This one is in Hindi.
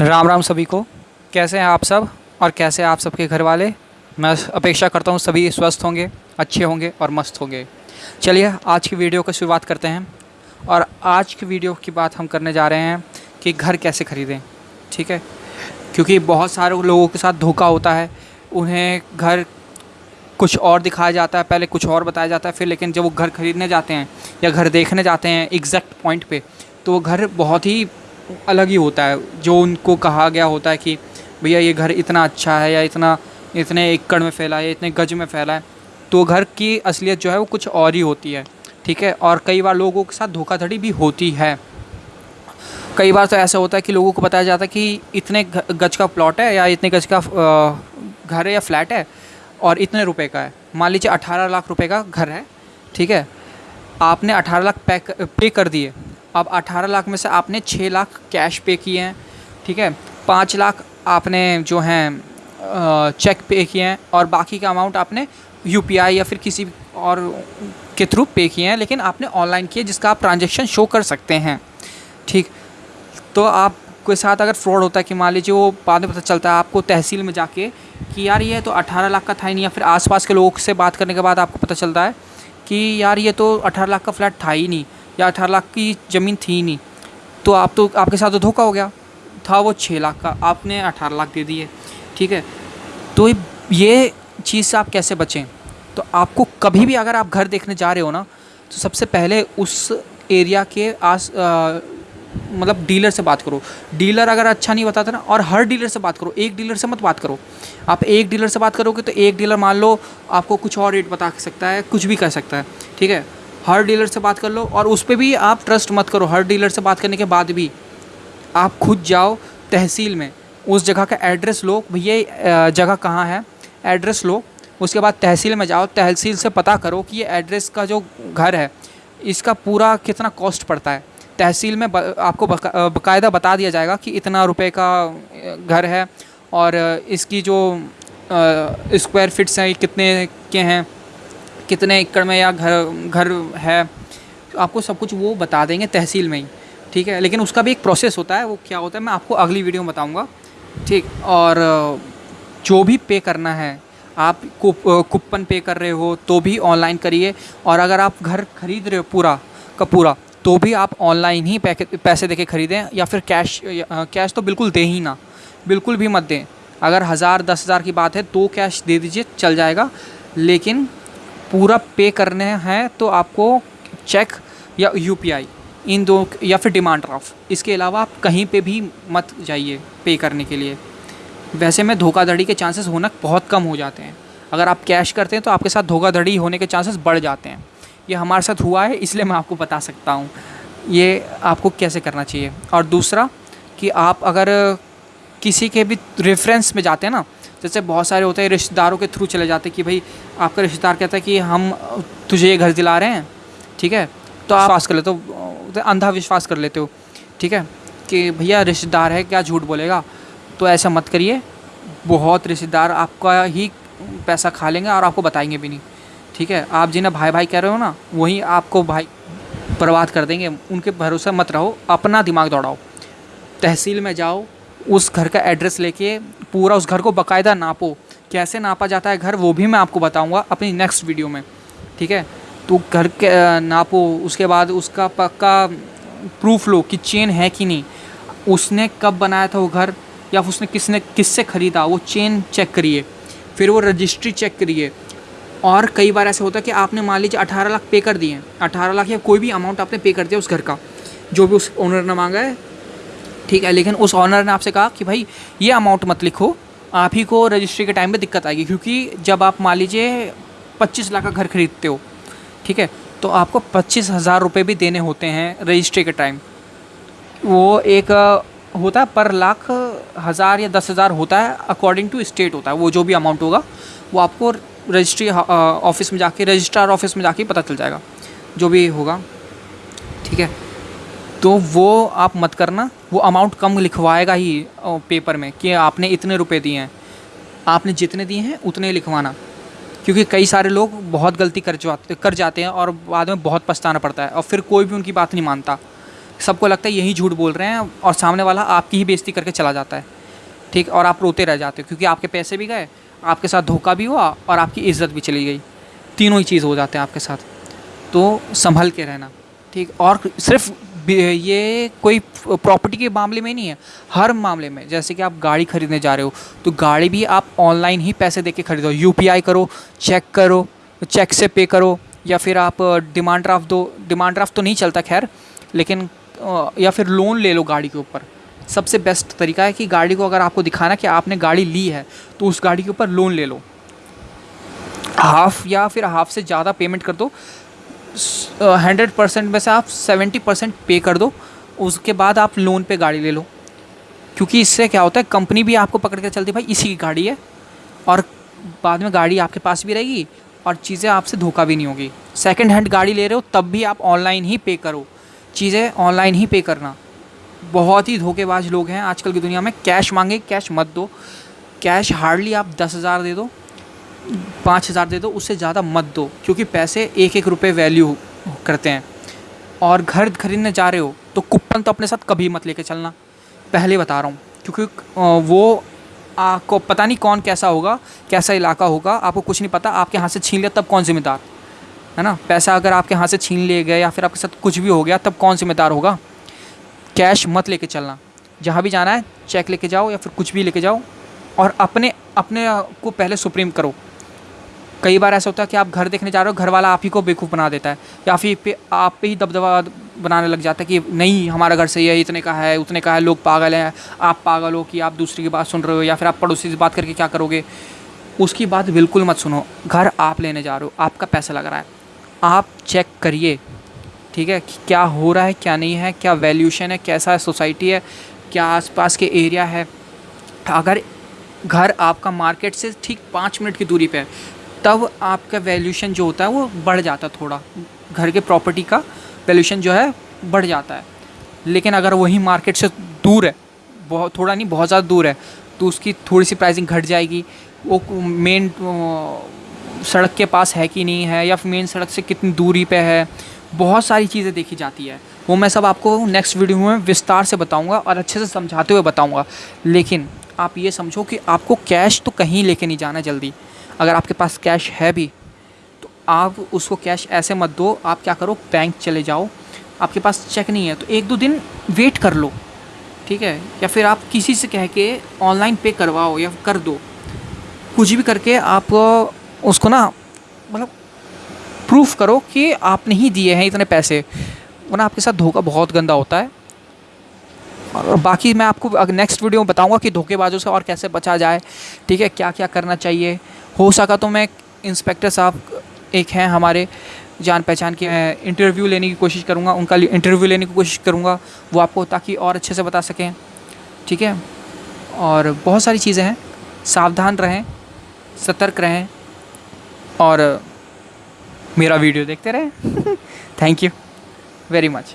राम राम सभी को। कैसे हैं आप सब और कैसे आप सबके घर वाले मैं अपेक्षा करता हूँ सभी स्वस्थ होंगे, अच्छे होंगे और मस्त होंगे। चलिए, आज की वीडियो की शुरुआत करते हैं और आज की वीडियो की बात हम करने जा रहे हैं कि घर कैसे ख़रीदें, ठीक है? क्योंकि बहुत सारे लोगों के साथ धोखा होता है, उन्हें घर कुछ और दिखाया जाता है, पहले कुछ और बताया जाता है, फिर लेकिन जब वो घर ख़रीदने जाते हैं या घर देखने जाते हैं एग्जैक्ट पॉइंट पे तो वो घर बहुत ही अलग ही होता है, जो उनको कहा गया होता है कि भैया ये घर इतना अच्छा है या इतना, इतने एकड़ में फैला है इतने गज में फैला है तो घर की असलियत जो है वो कुछ और ही होती है, ठीक है? और कई बार लोगों के साथ धोखाधड़ी भी होती है। कई बार तो ऐसा होता है कि लोगों को बताया जाता है कि इतने गज का प्लॉट है या इतने गज का घर है या फ्लैट है और इतने रुपए का है। मान लीजिए अठारह लाख रुपए का घर है, ठीक है? आपने अठारह लाख पे पे कर दिए। अब 18 लाख में से आपने 6 लाख कैश पे किए हैं, ठीक है? पाँच लाख आपने जो हैं चेक पे किए हैं और बाकी का अमाउंट आपने यूपीआई या फिर किसी और के थ्रू पे किए हैं, लेकिन आपने ऑनलाइन किए जिसका आप ट्रांजेक्शन शो कर सकते हैं, ठीक? तो आप के साथ अगर फ्रॉड होता है कि मान लीजिए वो बाद में पता चलता है आपको तहसील में जाके कि यार ये तो 18 लाख का था ही नहीं या फिर आसपास के लोगों से बात करने के बाद आपको पता चलता है कि यार ये तो 18 लाख का फ्लैट था ही नहीं। या अठारह लाख की ज़मीन थी नहीं। तो आप तो आपके साथ तो धोखा हो गया। था वो छः लाख का। आपने अठारह लाख दे दिए ठीक है? तो ये चीज़ से आप कैसे बचें? तो आपको कभी भी अगर आप घर देखने जा रहे हो ना तो सबसे पहले उस एरिया के आस मतलब डीलर से बात करो। डीलर अगर अच्छा नहीं बताता ना, और हर डीलर से बात करो। एक डीलर से मत बात करो। आप एक डीलर से बात करोगे तो एक डीलर मान लो आपको कुछ और रेट बता सकता है, कुछ भी कर सकता है। ठीक है? हर डीलर से बात कर लो और उस पर भी आप ट्रस्ट मत करो। हर डीलर से बात करने के बाद भी आप खुद जाओ तहसील में, उस जगह का एड्रेस लो, भैया जगह कहाँ है? एड्रेस लो, उसके बाद तहसील में जाओ, तहसील से पता करो कि ये एड्रेस का जो घर है, इसका पूरा कितना कॉस्ट पड़ता है। तहसील में आपको बाकायदा बता दिया जाएगा कि इतना रुपए का घर है और इसकी जो स्क्वायर फिट्स हैं कितने के हैं कितने एकड़ में या घर घर है, आपको सब कुछ वो बता देंगे तहसील में ही, ठीक है? लेकिन उसका भी एक प्रोसेस होता है, वो क्या होता है, मैं आपको अगली वीडियो में बताऊँगा, ठीक? और, जो भी पे करना है, आप कूपन पे कर रहे हो तो भी ऑनलाइन करिए, और अगर आप घर खरीद रहे हो पूरा का पूरा तो भी आप ऑनलाइन ही पैसे दे के ख़रीदें, या फिर कैश कैश तो बिल्कुल दे ही ना, बिल्कुल भी मत दें। अगर हज़ार, दस हज़ार की बात है तो कैश दे दीजिए, चल जाएगा, लेकिन पूरा पे करने हैं तो आपको चेक या यूपीआई इन दो या फिर डिमांड ड्राफ्ट इसके अलावा आप कहीं पे भी मत जाइए पे करने के लिए। वैसे में धोखाधड़ी के चांसेस होना बहुत कम हो जाते हैं। अगर आप कैश करते हैं तो आपके साथ धोखाधड़ी होने के चांसेस बढ़ जाते हैं। ये हमारे साथ हुआ है, इसलिए मैं आपको बता सकता हूँ। ये आपको कैसे करना चाहिए? और दूसरा कि आप अगर किसी के भी रेफरेंस में जाते हैं ना, जैसे बहुत सारे होते हैं रिश्तेदारों के थ्रू चले जाते हैं कि भाई, आपका रिश्तेदार कहता है कि हम, तुझे ये घर दिला रहे हैं, ठीक है? तो आप विश्वास कर लेते हो अंधा विश्वास कर लेते हो, ठीक है? कि भैया, रिश्तेदार है, क्या झूठ बोलेगा? तो ऐसा मत करिए, बहुत रिश्तेदार आपका ही पैसा खा लेंगे और आपको बताएँगे भी नहीं, ठीक है? आप जिन्हें भाई भाई कह रहे हो ना, वही आपको भाई बर्बाद कर देंगे, उनके भरोसे मत रहो, अपना दिमाग दौड़ाओ, तहसील में जाओ उस घर का एड्रेस लेके पूरा उस घर को बाकायदा नापो। कैसे नापा जाता है घर, वो भी मैं आपको बताऊँगा अपनी नेक्स्ट वीडियो में, ठीक है? तो घर के नापो, उसके बाद उसका पक्का प्रूफ लो कि चेन है कि नहीं। उसने कब बनाया था वो घर, या उसने किसने, किससे ख़रीदा, वो चेन चेक करिए, फिर वो रजिस्ट्री चेक करिए। और कई बार ऐसा होता है कि आपने मान लीजिए अठारह लाख पे कर दिए अठारह लाख या कोई भी अमाउंट आपने पे कर दिया उस घर का, जो भी उस ओनर ने मांगा है ठीक है, लेकिन उस ऑनर ने आपसे कहा कि भाई, ये अमाउंट मत लिखो। आप ही को रजिस्ट्री के टाइम में दिक्कत आएगी, क्योंकि जब आप मान लीजिए पच्चीस लाख का घर खरीदते हो, ठीक है तो आपको पच्चीस हज़ार रुपये भी देने होते हैं रजिस्ट्री के टाइम वो एक, होता है, पर लाख हज़ार या दस हज़ार होता है अकॉर्डिंग टू स्टेट होता है। वो जो भी अमाउंट होगा, वो आपको रजिस्ट्री ऑफ़िस में जाके रजिस्ट्रार ऑफ़िस में जाके पता चल जाएगा, जो भी होगा। ठीक है तो वो आप मत करना, वो अमाउंट कम लिखवाएगा ही पेपर में कि आपने इतने रुपए दिए हैं। आपने जितने दिए हैं, उतने लिखवाना। क्योंकि कई सारे लोग बहुत गलती कर जाते कर जाते हैं और बाद में बहुत पछताना पड़ता है और फिर कोई भी उनकी बात नहीं मानता। सबको लगता है यही झूठ बोल रहे हैं और सामने वाला आपकी ही बेइज्जती करके चला जाता है। ठीक? और आप रोते रह जाते हो क्योंकि आपके पैसे भी गए, आपके साथ धोखा भी हुआ और आपकी इज़्ज़त भी चली गई। तीनों ही चीज़ हो जाते हैं आपके साथ। तो संभल के रहना। ठीक? और सिर्फ़ ये कोई प्रॉपर्टी के मामले में नहीं है, हर मामले में। जैसे कि आप गाड़ी खरीदने जा रहे हो तो गाड़ी भी आप ऑनलाइन ही पैसे दे के खरीदो। यूपीआई करो चेक करो चेक से पे करो, या फिर आप डिमांड ड्राफ्ट दो। डिमांड ड्राफ्ट तो नहीं चलता, खैर, लेकिन या फिर लोन ले लो गाड़ी के ऊपर। सबसे बेस्ट तरीका है कि गाड़ी को अगर आपको दिखाना कि आपने गाड़ी ली है तो उस गाड़ी के ऊपर लोन ले लो। हाफ़ या फिर हाफ़ से ज़्यादा पेमेंट कर दो। हंड्रेड परसेंट में से आप सेवेंटी परसेंट पे कर दो, उसके बाद आप लोन पे गाड़ी ले लो। क्योंकि इससे क्या होता है, कंपनी भी आपको पकड़ कर चलती भाई, इसी की गाड़ी है, और बाद में गाड़ी आपके पास भी रहेगी, और चीज़ें आपसे धोखा भी नहीं होगी। सेकेंड हैंड गाड़ी ले रहे हो, तब भी आप ऑनलाइन ही पे करो। चीज़ें ऑनलाइन ही पे करना। बहुत ही धोखेबाज लोग हैं आजकल की दुनिया में। कैश मांगे कैश मत दो। कैश हार्डली आप दस हज़ार दे दो। पाँच हज़ार दे दो, उससे ज़्यादा मत दो, क्योंकि पैसे एक एक रुपये वैल्यू करते हैं। और घर खरीदने जा रहे हो तो कूपन तो अपने साथ कभी मत लेके चलना। पहले बता रहा हूँ, क्योंकि वो आपको पता नहीं कौन कैसा होगा, कैसा इलाका होगा, आपको कुछ नहीं पता, आपके हाथ से छीन लिया, तब कौन जिम्मेदार? है ना? पैसा अगर आपके हाथ से छीन लिए गए, या फिर आपके साथ कुछ भी हो गया, तब कौन जिम्मेदार होगा? कैश मत लेके चलना। जहाँ भी जाना है, चेक लेके जाओ, या फिर कुछ भी लेके जाओ, और अपने अपने को पहले सुप्रीम करो। कई बार ऐसा होता है कि आप घर देखने जा रहे हो घर वाला आप ही को बेवकूफ़ बना देता है, या फिर आप पे ही दबदबा बनाने लग जाता है कि नहीं, हमारा घर सही है, इतने का है, उतने का है, लोग पागल हैं, आप पागल हो कि आप दूसरी की बात सुन रहे हो, या फिर आप पड़ोसी से बात करके क्या करोगे? उसकी बात बिल्कुल मत सुनो, घर आप लेने जा रहे हो, आपका पैसा लग रहा है, आप चेक करिए, ठीक है, कि क्या हो रहा है, क्या नहीं है, क्या वैल्यूशन है, कैसा सोसाइटी है, क्या आसपास के एरिया है, अगर घर आपका मार्केट से ठीक पाँच मिनट की दूरी पे है तब आपका वैल्यूशन जो होता है वो बढ़ जाता है थोड़ा। घर के प्रॉपर्टी का वैल्यूशन जो है बढ़ जाता है। लेकिन अगर वही मार्केट से दूर है, बहुत, थोड़ा नहीं, बहुत ज़्यादा दूर है तो उसकी थोड़ी सी प्राइसिंग घट जाएगी। वो मेन सड़क के पास है कि नहीं है, या मेन सड़क से कितनी दूरी पे है, बहुत सारी चीज़ें देखी जाती है। वो मैं सब आपको नेक्स्ट वीडियो में विस्तार से बताऊँगा और अच्छे से समझाते हुए बताऊँगा। लेकिन आप ये समझो कि आपको कैश तो कहीं लेके नहीं जाना जल्दी। अगर आपके पास कैश है भी तो आप उसको कैश ऐसे मत दो, आप क्या करो बैंक चले जाओ। आपके पास चेक नहीं है तो एक दो दिन वेट कर लो, ठीक है? या फिर आप किसी से कह के ऑनलाइन पे करवाओ या कर दो। कुछ भी करके आप उसको ना मतलब प्रूफ करो कि आपने ही दिए हैं इतने पैसे। वरना आपके साथ धोखा बहुत गंदा होता है। और बाकी मैं आपको नेक्स्ट वीडियो में बताऊँगा कि धोखेबाजों से और कैसे बचा जाए, ठीक है? क्या क्या करना चाहिए। हो सका तो मैं इंस्पेक्टर साहब एक हैं हमारे जान पहचान के इंटरव्यू लेने की कोशिश करूँगा, उनका इंटरव्यू लेने की कोशिश करूँगा, वो आपको ताकि और अच्छे से बता सकें, ठीक है? और बहुत सारी चीज़ें हैं, सावधान रहें, सतर्क रहें, और मेरा वीडियो देखते रहें। Thank you very much